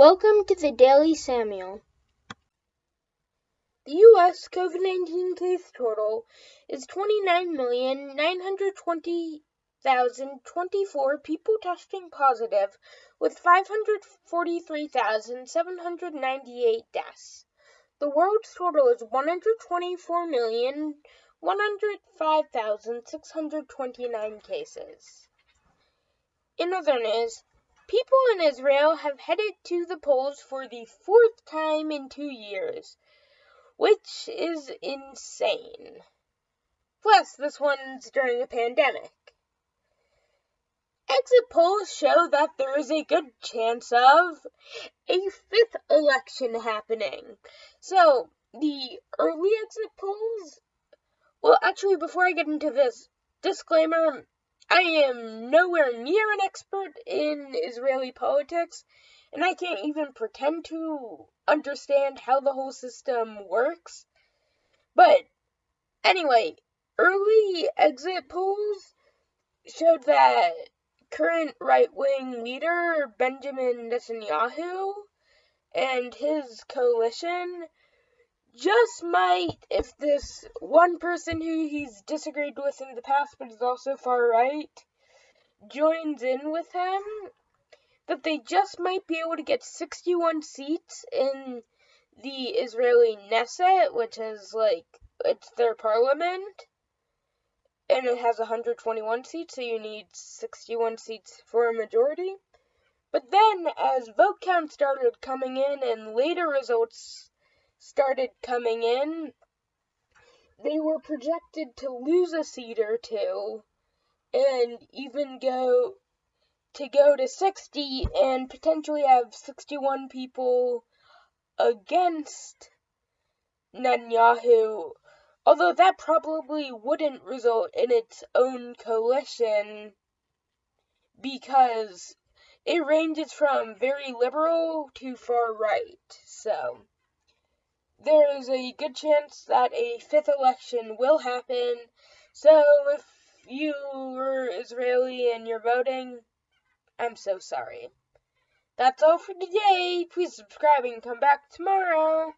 Welcome to the Daily Samuel. The U.S. COVID 19 case total is 29,920,024 people testing positive, with 543,798 deaths. The world's total is 124,105,629 cases. In other news, People in Israel have headed to the polls for the fourth time in two years, which is insane. Plus, this one's during a pandemic. Exit polls show that there is a good chance of a fifth election happening. So, the early exit polls. Well, actually, before I get into this, disclaimer I am nowhere near an expert in Israeli politics, and I can't even pretend to understand how the whole system works. But anyway, early exit polls showed that current right wing leader Benjamin Netanyahu and his coalition just might, if this one person who he's disagreed with in the past but is also far right joins in with him, that they just might be able to get 61 seats in the Israeli Knesset, which is like, it's their parliament. And it has 121 seats, so you need 61 seats for a majority. But then, as vote count started coming in and later results started coming in, they were projected to lose a seat or two and even go to go to 60 and potentially have 61 people against Netanyahu. Although that probably wouldn't result in its own coalition because it ranges from very liberal to far right. So there is a good chance that a fifth election will happen. So if you are Israeli and you're voting, I'm so sorry. That's all for today. Please subscribe and come back tomorrow.